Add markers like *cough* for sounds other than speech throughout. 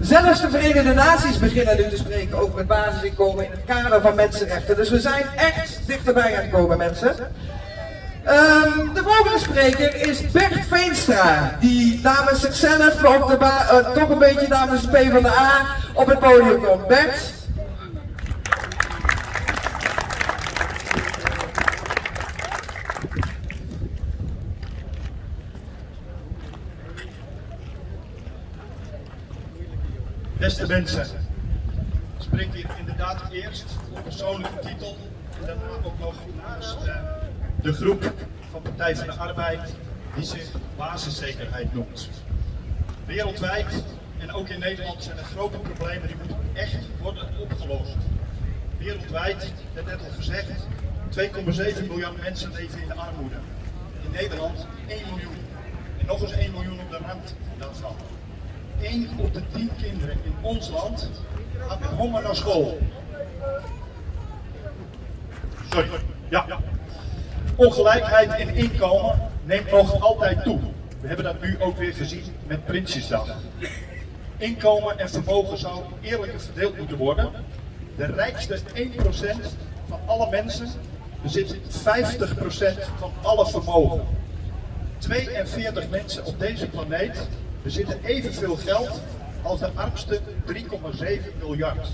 Zelfs de Verenigde Naties. Beginnen nu te spreken over het basisinkomen in het kader van mensenrechten. Dus we zijn echt dichterbij aan het komen, mensen. Ehm, de volgende spreker is Bert Veenstra, die namens zichzelf, of de uh, toch een beetje namens de PvdA, op het podium komt. Bert? Beste mensen, ik spreek hier inderdaad eerst op persoonlijke titel en daarna ook nog namens uh, de groep van Partij van de Arbeid die zich basiszekerheid noemt. Wereldwijd en ook in Nederland zijn er grote problemen die moeten echt worden opgelost. Wereldwijd, werd net al gezegd, 2,7 miljard mensen leven in de armoede. In Nederland 1 miljoen. En nog eens 1 miljoen op de rand daarvan. 1 op de 10 kinderen in ons land gaat met honger naar school. Sorry. Ja. Ongelijkheid in inkomen neemt nog altijd toe. We hebben dat nu ook weer gezien met Prinsjesdag. Inkomen en vermogen zou eerlijker verdeeld moeten worden. De rijkste 1% van alle mensen bezit 50% van alle vermogen. 42 mensen op deze planeet bezitten evenveel geld als de armste 3,7 miljard.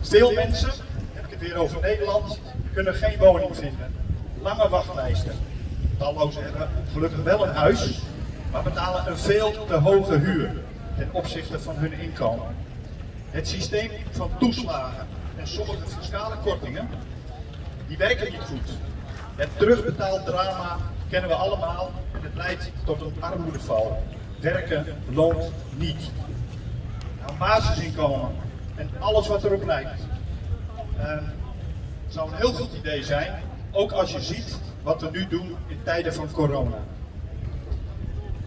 Veel mensen, heb ik het weer over Nederland, kunnen geen woning vinden. Lange wachtlijsten. Tallozen hebben gelukkig wel een huis, maar betalen een veel te hoge huur ten opzichte van hun inkomen. Het systeem van toeslagen en sommige fiscale kortingen, die werken niet goed. Het terugbetaaldrama kennen we allemaal en het leidt tot een armoedeval. Werken loont niet. Nou, basisinkomen en alles wat erop lijkt. Uh, zou een heel goed idee zijn, ook als je ziet wat we nu doen in tijden van corona.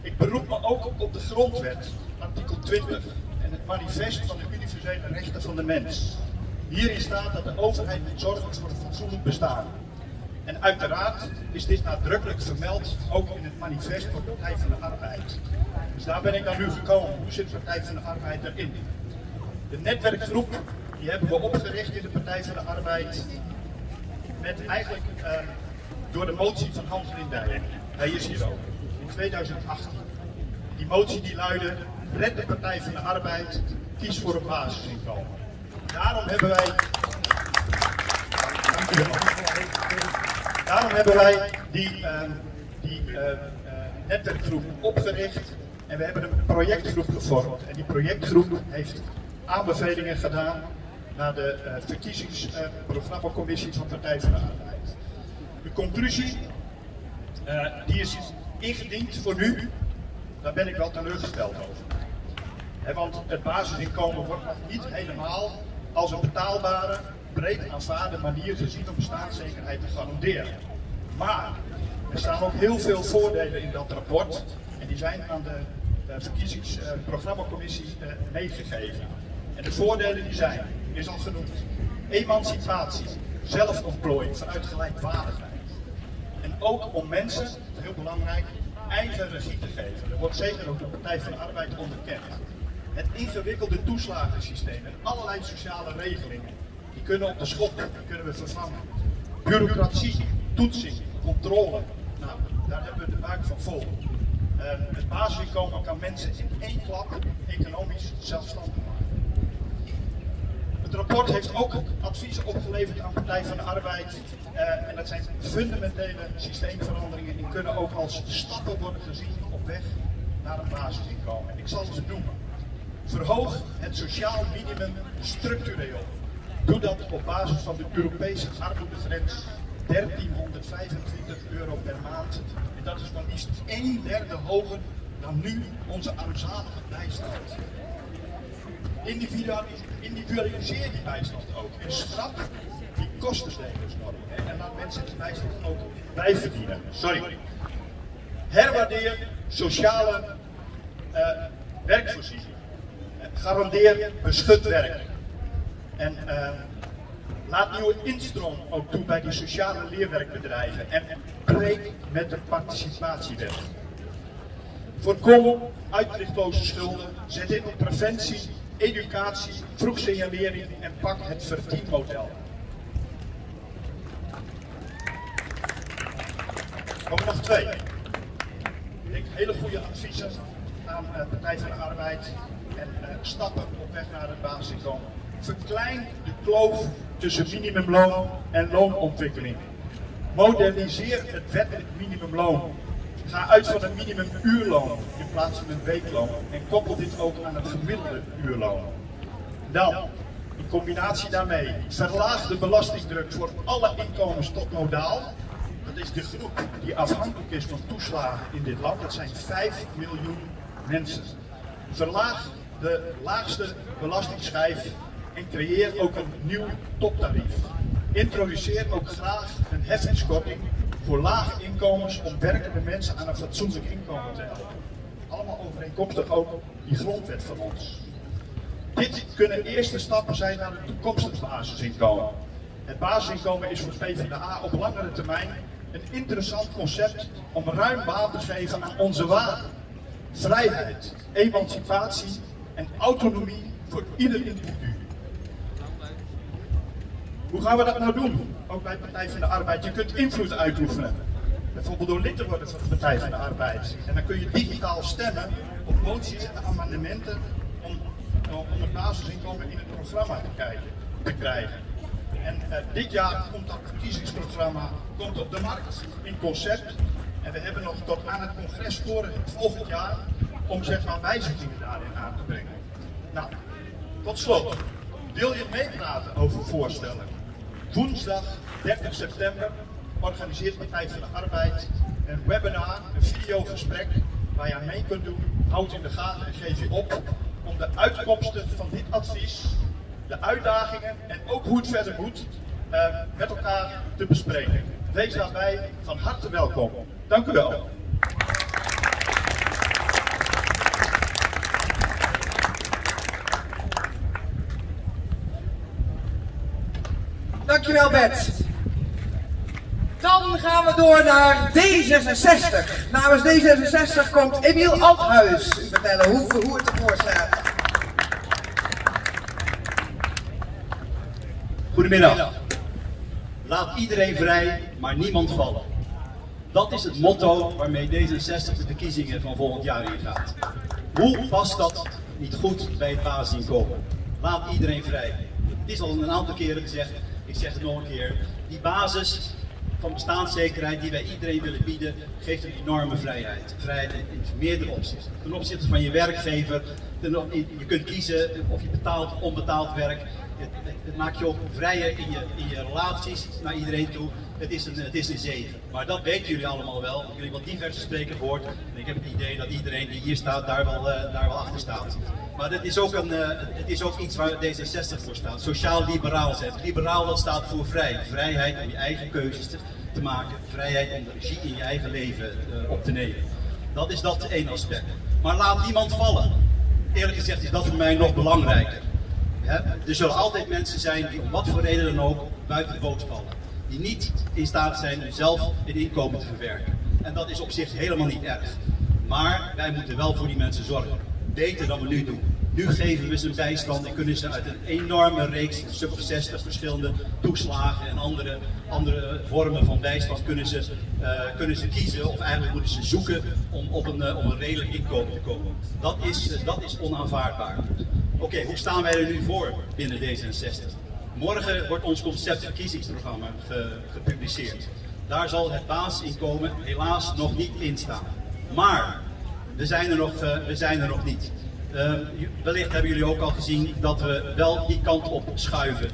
Ik beroep me ook op de grondwet, artikel 20, en het manifest van de universele rechten van de mens. Hierin staat dat de overheid moet zorgen voor een fatsoenlijk bestaan. En uiteraard is dit nadrukkelijk vermeld, ook in het manifest van de Partij van de Arbeid. Dus daar ben ik dan nu gekomen. Hoe zit de Partij van de Arbeid erin? De netwerkgroep die hebben we opgericht in de Partij van de Arbeid met eigenlijk uh, door de motie van Hans Lindijen. Hij is hier ook, in 2018. Die motie die luidde, red de Partij van de Arbeid, kies voor een basisinkomen. Daarom hebben wij... Dank wel. Daarom hebben wij die, uh, die uh, netwerkgroep opgericht en we hebben een projectgroep gevormd. En die projectgroep heeft aanbevelingen gedaan naar de uh, verkiezingsprogrammacommissie van Partij van de Arbeid. De conclusie, uh, die is ingediend voor nu, daar ben ik wel teleurgesteld over. Want het basisinkomen wordt nog niet helemaal als een betaalbare, breed aanvaarde manier gezien om bestaanszekerheid te garanderen. Maar er staan ook heel veel voordelen in dat rapport en die zijn aan de verkiezingsprogrammacommissie uh, meegegeven. En de voordelen die zijn, is al genoemd. Emancipatie, zelfontplooiing vanuit gelijkwaardigheid. En ook om mensen, heel belangrijk, eigen regie te geven. Dat wordt zeker ook de Partij van de Arbeid onderkend. Het ingewikkelde toeslagensysteem en allerlei sociale regelingen, die kunnen op de schop, die kunnen we vervangen. Bureaucratie, toetsing, controle, nou, daar hebben we de buik van vol. Het basisinkomen kan mensen in één klap economisch zelfstandig maken. Het rapport heeft ook adviezen opgeleverd aan Partij van de Arbeid. Uh, en dat zijn fundamentele systeemveranderingen. Die kunnen ook als stappen worden gezien op weg naar een basisinkomen. Ik zal ze noemen. Verhoog het sociaal minimum structureel. Doe dat op basis van de Europese armoedegrens 1325 euro per maand. Dat is maar liefst een derde hoger dan nu onze armzalige bijstand. Individualiseer die bijstand ook. En schrap die kostenstijgersnorm. En laat mensen die bijstand ook bijverdienen. Sorry. Herwaardeer sociale uh, werkvoorziening. Garandeer beschut werk. En uh, Laat nieuwe instroom ook toe bij die sociale leerwerkbedrijven en breek met de participatiewet. Voorkom uitzichtloze schulden, zet in op preventie, educatie, vroeg signalering en pak het verdienmodel. Komen nog twee. Ik hele goede adviezen aan de Partij van de Arbeid en uh, stappen op weg naar het basisinkomen. Verklein de kloof tussen minimumloon en loonontwikkeling. Moderniseer het wettelijk minimumloon. Ga uit van een minimumuurloon in plaats van een weekloon en koppel dit ook aan het gemiddelde uurloon. Dan, in combinatie daarmee, verlaag de belastingdruk voor alle inkomens tot modaal. Dat is de groep die afhankelijk is van toeslagen in dit land. Dat zijn 5 miljoen mensen. Verlaag de laagste belastingschijf en creëer ook een nieuw toptarief. Introduceer ook graag een heffingskorting voor lage inkomens om werkende mensen aan een fatsoenlijk inkomen te helpen. Allemaal overeenkomstig ook die grondwet van ons. Dit kunnen eerste stappen zijn naar een toekomstig basisinkomen. Het basisinkomen is voor PvdA op langere termijn een interessant concept om ruim baan te geven aan onze waarden. Vrijheid, emancipatie en autonomie voor ieder individu. Hoe gaan we dat nou doen? Ook bij Partij van de Arbeid. Je kunt invloed uitoefenen. Bijvoorbeeld door lid te worden van de Partij van de Arbeid. En dan kun je digitaal stemmen op moties en amendementen om, om het basisinkomen in het programma te, krijgen. En uh, dit jaar komt dat verkiezingsprogramma komt op de markt in concept. En we hebben nog tot aan het congres voor volgend jaar om zeg maar wijzigingen daarin aan te brengen. Nou, tot slot. Wil je meepraten over voorstellen? Woensdag 30 september organiseert Partij van de Arbeid een webinar, een videogesprek waar je aan mee kunt doen. Houd in de gaten en geef je op om de uitkomsten van dit advies, de uitdagingen en ook hoe het verder moet, uh, met elkaar te bespreken. Wees daarbij van harte welkom. Dank u wel. Dankjewel Bert. Dan gaan we door naar D66. Namens D66 komt Emiel Althuis vertellen hoe, hoe het ervoor staat. Goedemiddag. Laat iedereen vrij, maar niemand vallen. Dat is het motto waarmee D66 de verkiezingen van volgend jaar ingaat. Hoe past dat niet goed bij het basisinkomen? Laat iedereen vrij. Het is al een aantal keren gezegd, ik zeg het nog een keer, die basis van bestaanszekerheid die wij iedereen willen bieden, geeft een enorme vrijheid. Vrijheid in, meerdere opzichten. Ten opzichte van je werkgever, je kunt kiezen of je betaald of onbetaald werk. Het, het, maakt je ook vrijer in je, in je relaties naar iedereen toe. Het is, een, het is een zegen. Maar dat weten jullie allemaal wel. Jullie hebben wat diverse sprekers gehoord. En ik heb het idee dat iedereen die hier staat daar wel, uh, daar wel achter staat. Maar het is, ook een, uh, het is ook iets waar D66 voor staat. Sociaal-liberaal zegt. Liberaal staat voor vrij. Vrijheid om je eigen keuzes te, maken. Vrijheid om de regie in je eigen leven uh, op te nemen. Dat is dat één aspect. Maar laat niemand vallen. Eerlijk gezegd is dat voor mij nog belangrijker. Er zullen altijd mensen zijn die om wat voor reden dan ook buiten de boot vallen. Die niet in staat zijn om zelf een inkomen te verwerken. En dat is op zich helemaal niet erg. Maar wij moeten wel voor die mensen zorgen. Beter dan we nu doen. Nu geven we ze bijstand en kunnen ze uit een enorme reeks, of 60 verschillende toeslagen en andere, andere vormen van bijstand kunnen ze, uh, kunnen ze kiezen. Of eigenlijk moeten ze zoeken om op een, uh, om een redelijk inkomen te komen. Dat is, uh, dat is onaanvaardbaar. Oké, hoe staan wij er nu voor binnen D66? Morgen wordt ons conceptverkiezingsprogramma ge, gepubliceerd. Daar zal het basisinkomen helaas nog niet in staan. Maar we zijn er nog, uh, we zijn er nog niet. Uh, wellicht hebben jullie ook al gezien dat we wel die kant op schuiven.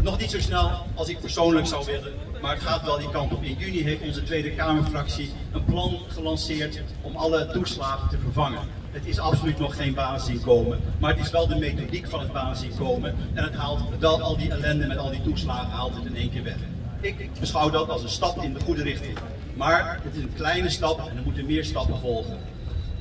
Nog niet zo snel als ik persoonlijk zou willen, maar het gaat wel die kant op. In juni heeft onze Tweede Kamerfractie een plan gelanceerd om alle toeslagen te vervangen. Het is absoluut nog geen basisinkomen, maar het is wel de methodiek van het basisinkomen en het haalt wel al die ellende met al die toeslagen haalt het in één keer weg. Ik beschouw dat als een stap in de goede richting. Maar het is een kleine stap en er moeten meer stappen volgen.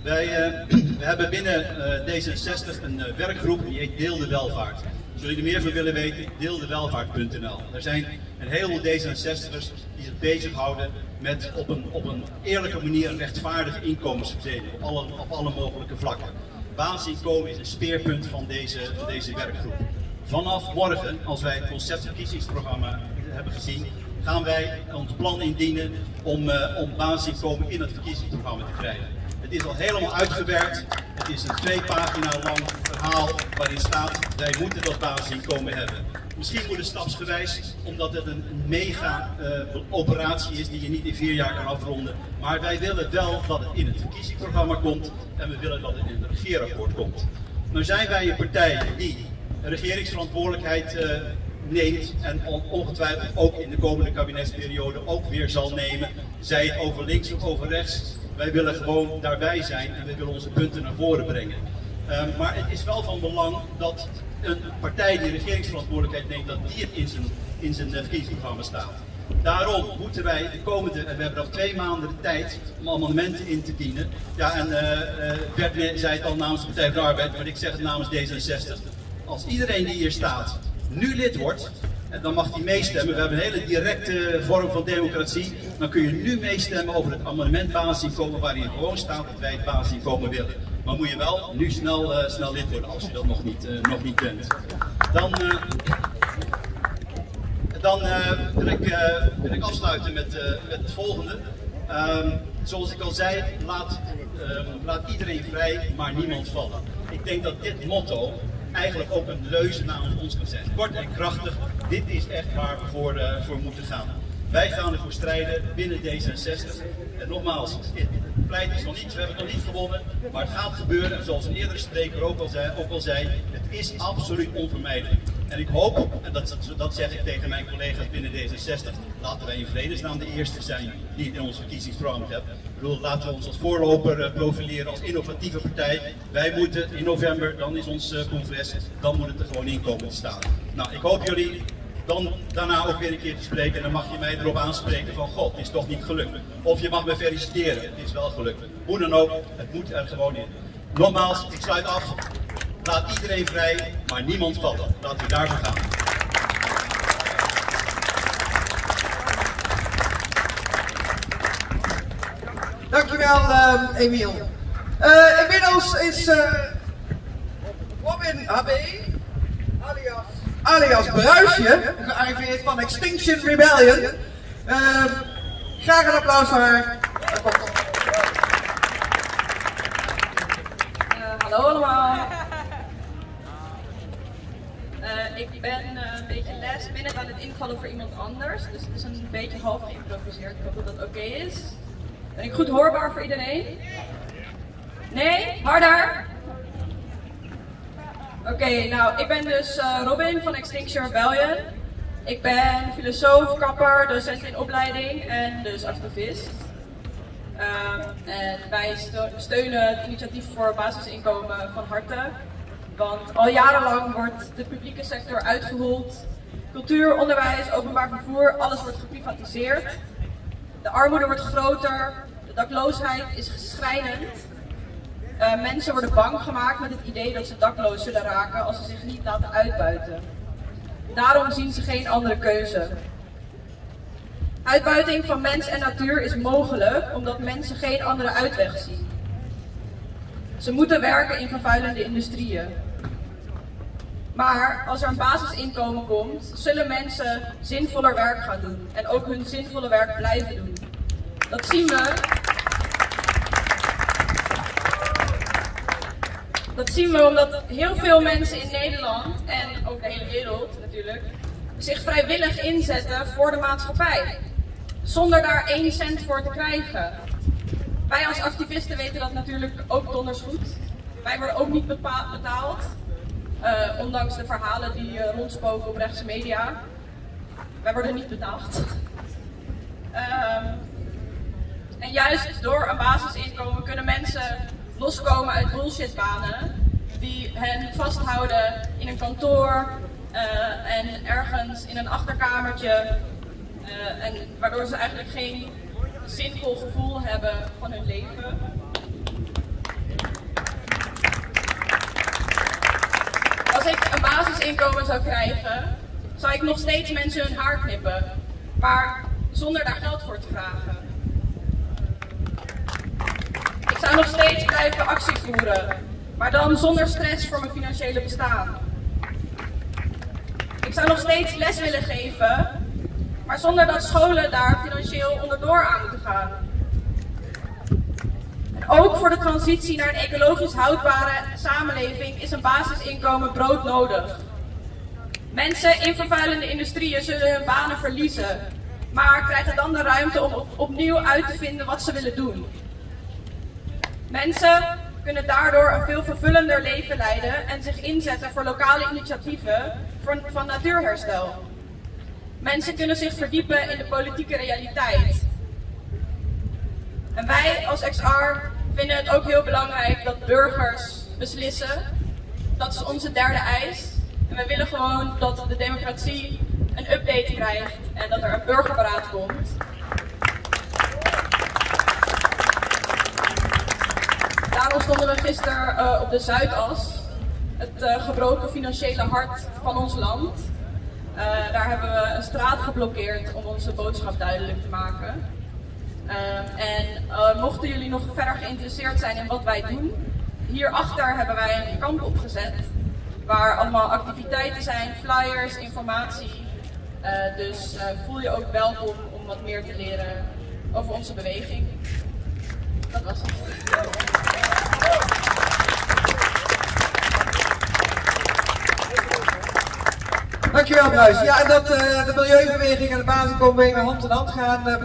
Wij uh, *clears throat* we hebben binnen uh, D66 een uh, werkgroep die heet Deel de Welvaart. Zullen jullie meer van willen weten? Deeldewelvaart.nl. Er zijn een heleboel D66'ers die zich bezighouden met op een, op een eerlijke manier een rechtvaardige inkomensverdeling op alle, op alle mogelijke vlakken. Basisinkomen is een speerpunt van deze, deze werkgroep. Vanaf morgen, als wij het conceptverkiezingsprogramma hebben gezien, gaan wij ons plan indienen om, uh, om basisinkomen in het verkiezingsprogramma te krijgen. Het is al helemaal uitgewerkt. Het is een twee pagina lang verhaal waarin staat, wij moeten dat basisinkomen hebben. Misschien moet het stapsgewijs, omdat het een mega uh, operatie is die je niet in vier jaar kan afronden. Maar wij willen wel dat het in het verkiezingsprogramma komt en we willen dat het in het regeerakkoord komt. Nou zijn wij een partij die regeringsverantwoordelijkheid uh, neemt en ongetwijfeld ook in de komende kabinetsperiode ook weer zal nemen. Zij het over links of over rechts. Wij willen gewoon daarbij zijn en we willen onze punten naar voren brengen. Um, maar het is wel van belang dat een partij die regeringsverantwoordelijkheid neemt, dat die het in zijn, in zijn verkiezingsprogramma staat. Daarom moeten wij de komende, en we hebben nog twee maanden de tijd om amendementen in te dienen. Ja, en uh, Bert zei het al namens de Partij van de Arbeid, maar ik zeg het namens D66. Als iedereen die hier staat nu lid wordt, en dan mag hij meestemmen. We hebben een hele directe vorm van democratie. Dan kun je nu meestemmen over het amendement waarin gewoon staat dat wij het basisinkomen willen. Maar moet je wel nu snel, uh, snel lid worden als je dat nog niet, uh, nog niet bent. Dan, uh, dan wil, ik, ik afsluiten met, met het volgende. Um, zoals ik al zei, laat, laat iedereen vrij, maar niemand vallen. Ik denk dat dit motto eigenlijk ook een leuze namens ons zijn. Kort en krachtig, dit is echt waar we voor, uh, voor moeten gaan. Wij gaan ervoor strijden binnen D66. En nogmaals, het pleit is nog niet, we hebben nog niet gewonnen, maar het gaat gebeuren. En zoals een eerdere spreker ook al zei, ook al zei het is absoluut onvermijdelijk. En ik hoop, en dat, dat zeg ik tegen mijn collega's binnen D66, laten wij in vredesnaam de eerste zijn die het in ons verkiezingsprogramma hebben. Bedoel, laten we ons als voorloper profileren als innovatieve partij. Wij moeten in november, dan is ons congres, dan moet het er gewoon in komen staan. Nou, ik hoop jullie dan daarna ook weer een keer te spreken en dan mag je mij erop aanspreken van god, het is toch niet gelukt. Of je mag me feliciteren, het is wel gelukt. Hoe dan ook, het moet er gewoon in. Nogmaals, ik sluit af. Laat iedereen vrij, maar niemand vallen. Laten we daarvoor gaan. Dankjewel, uh, Emiel. Uh, inmiddels is uh, Robin HB, alias, alias Bruisje, gearriveerd van Extinction Rebellion. Uh, graag een applaus voor haar. hallo allemaal. Ik ben een beetje last minute aan het invallen voor iemand anders. Dus het is een beetje half geïmproviseerd. Ik hoop dat dat oké is. Ben ik goed hoorbaar voor iedereen? Nee? Harder? Oké, nou ik ben dus uh, Robin van Extinction Rebellion. Ik ben filosoof, kapper, docent in opleiding en dus activist. en wij steunen het initiatief voor basisinkomen van harte. Want al jarenlang wordt de publieke sector uitgehold. Cultuur, onderwijs, openbaar vervoer, alles wordt geprivatiseerd. De armoede wordt groter, de dakloosheid is schrijnend. Uh, mensen worden bang gemaakt met het idee dat ze dakloos zullen raken als ze zich niet laten uitbuiten. Daarom zien ze geen andere keuze. Uitbuiting van mens en natuur is mogelijk omdat mensen geen andere uitweg zien. Ze moeten werken in vervuilende industrieën. Maar als er een basisinkomen komt, zullen mensen zinvoller werk gaan doen en ook hun zinvolle werk blijven doen. Dat zien we. Dat zien we omdat heel veel mensen in Nederland en ook de hele wereld natuurlijk zich vrijwillig inzetten voor de maatschappij. Zonder daar één cent voor te krijgen. Wij als activisten weten dat natuurlijk ook donders goed. Wij worden ook niet betaald. Uh, ondanks de verhalen die uh, rondspoken op rechtse media. Wij worden niet betaald. Uh, en juist door een basisinkomen kunnen mensen loskomen uit bullshitbanen die hen vasthouden in een kantoor uh, en ergens in een achterkamertje. en waardoor ze eigenlijk geen zinvol gevoel hebben van hun leven. Als ik een basisinkomen zou krijgen, zou ik nog steeds mensen hun haar knippen, maar zonder daar geld voor te vragen. Ik zou nog steeds blijven actie voeren, maar dan zonder stress voor mijn financiële bestaan. Ik zou nog steeds les willen geven, maar zonder dat scholen daar financieel onderdoor aan moeten gaan. Ook voor de transitie naar een ecologisch houdbare samenleving is een basisinkomen broodnodig. Mensen in vervuilende industrieën zullen hun banen verliezen, maar krijgen dan de ruimte om opnieuw uit te vinden wat ze willen doen. Mensen kunnen daardoor een veel vervullender leven leiden en zich inzetten voor lokale initiatieven van natuurherstel. Mensen kunnen zich verdiepen in de politieke realiteit. Wij als XR vinden het ook heel belangrijk dat burgers beslissen. Dat is onze derde eis. En we willen gewoon dat de democratie een update krijgt en dat er een burgerberaad komt. Daarom stonden we gisteren uh, op de Zuidas, het uh, gebroken financiële hart van ons land. Uh, daar hebben we een straat geblokkeerd om onze boodschap duidelijk te maken. En mochten jullie nog verder geïnteresseerd zijn in wat wij doen, hierachter hebben wij een kamp opgezet. Waar allemaal activiteiten zijn, flyers, informatie. dus voel je ook welkom om wat meer te leren over onze beweging. Dat was het. Dankjewel Bruis. Ja, en dat uh, de milieubeweging en de basisinkomenbeweging hand in hand gaan, uh,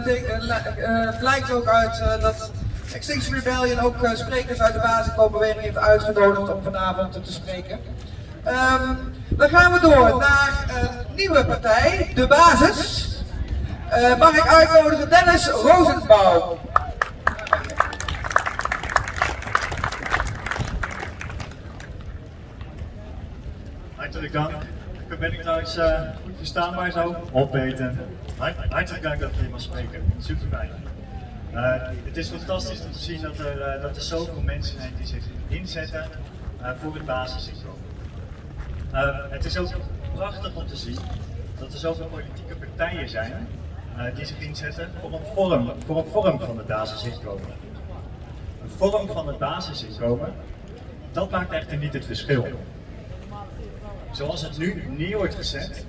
uh, blijkt ook uit dat Extinction Rebellion ook sprekers uit de basisinkomenbeweging heeft uitgenodigd om vanavond te spreken. Um, dan gaan we door naar een nieuwe partij, de Basis. mag ik uitnodigen Dennis Rosenbouw. Hartelijk dank trouwens uh, goed verstaanbaar zo? Opweten. Hartelijk dank dat ik hier mag spreken. Super fijn. Uh, het is fantastisch om te zien dat er, uh, dat er zoveel mensen zijn die zich inzetten voor het basisinkomen. het is ook prachtig om te zien dat er zoveel politieke partijen zijn die zich inzetten voor een vorm, voor een vorm van het basisinkomen. Een vorm van het basisinkomen, dat maakt echter niet het verschil zoals het nu neer wordt gezet,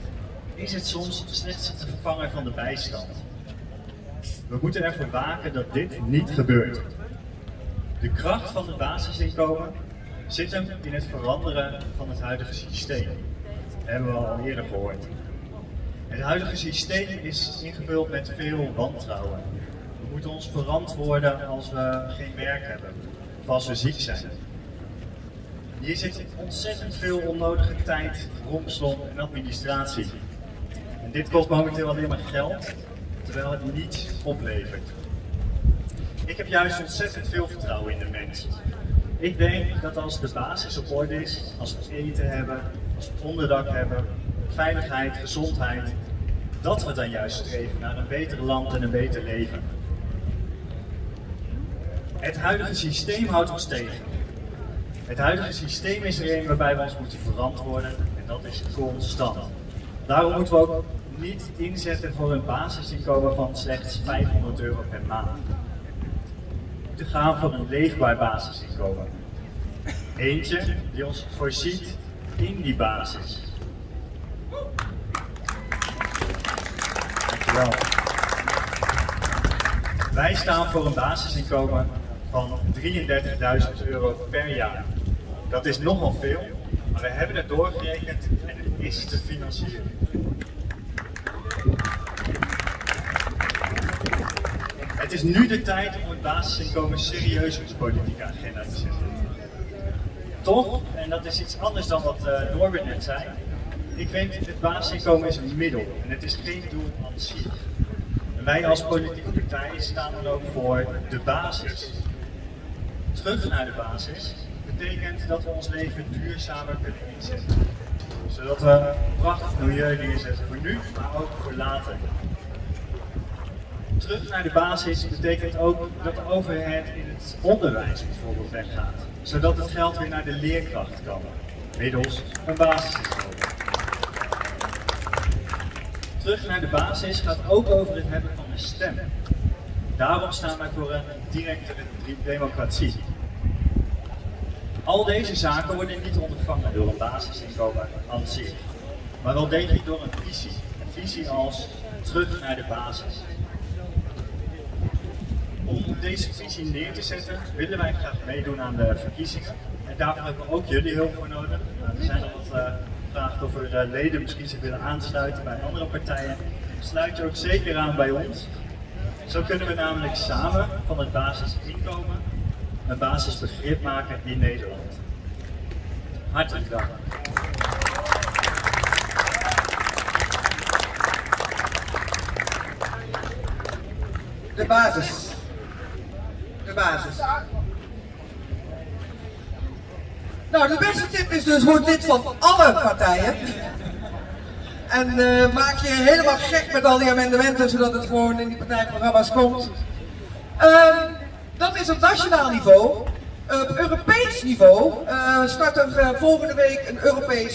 is het soms slechts het vervangen van de bijstand. We moeten ervoor waken dat dit niet gebeurt. De kracht van het basisinkomen zit hem in het veranderen van het huidige systeem. Dat hebben we al eerder gehoord. Het huidige systeem is ingevuld met veel wantrouwen. We moeten ons verantwoorden als we geen werk hebben of als we ziek zijn. Hier zit ontzettend veel onnodige tijd, rompslomp en administratie. En dit kost momenteel alleen maar geld, terwijl het niets oplevert. Ik heb juist ontzettend veel vertrouwen in de mens. Ik denk dat als de basis op orde is, als we eten hebben, als we onderdak hebben, veiligheid, gezondheid, dat we dan juist streven naar een beter land en een beter leven. Het huidige systeem houdt ons tegen. Het huidige systeem is er een waarbij we ons moeten verantwoorden en dat is constant. Daarom moeten we ook niet inzetten voor een basisinkomen van slechts 500 euro per maand. We moeten gaan voor een leefbaar basisinkomen. Eentje die ons voorziet in die basis. Wij staan voor een basisinkomen van 33.000 euro per jaar. Dat is nogal veel, maar we hebben het doorgerekend en het is te financieren. Het is nu de tijd om het basisinkomen serieus op de politieke agenda te zetten. Toch, en dat is iets anders dan wat uh, net zei, ik vind het basisinkomen is een middel en het is geen doel aan zich. wij als politieke partij staan dan ook voor de basis. Terug naar de basis betekent dat we ons leven duurzamer kunnen inzetten. Zodat we een prachtig milieu neerzetten voor nu, maar ook voor later. Terug naar de basis betekent ook dat de overheid in het onderwijs bijvoorbeeld weggaat. Zodat het geld weer naar de leerkracht kan, middels een basisinkomen. Terug naar de basis gaat ook over het hebben van een stem. Daarom staan wij voor een directe democratie. Al deze zaken worden niet ondervangen door een basisinkomen aan maar wel degelijk door een visie. Een visie als terug naar de basis. Om deze visie neer te zetten willen wij graag meedoen aan de verkiezingen. En daarvoor hebben we ook jullie hulp voor nodig. Nou, er zijn al wat uh, gevraagd of er uh, leden misschien zich willen aansluiten bij andere partijen. Sluit je ook zeker aan bij ons. Zo kunnen we namelijk samen van het basisinkomen een basisbegrip maken in Nederland. Hartelijk dank. De basis. De basis. Nou, de beste tip is dus, word lid van alle partijen. En uh, maak je helemaal gek met al die amendementen, zodat het gewoon in die partijprogramma's komt. Uh, dat is op nationaal niveau. op Europees niveau uh, start er volgende week een Europees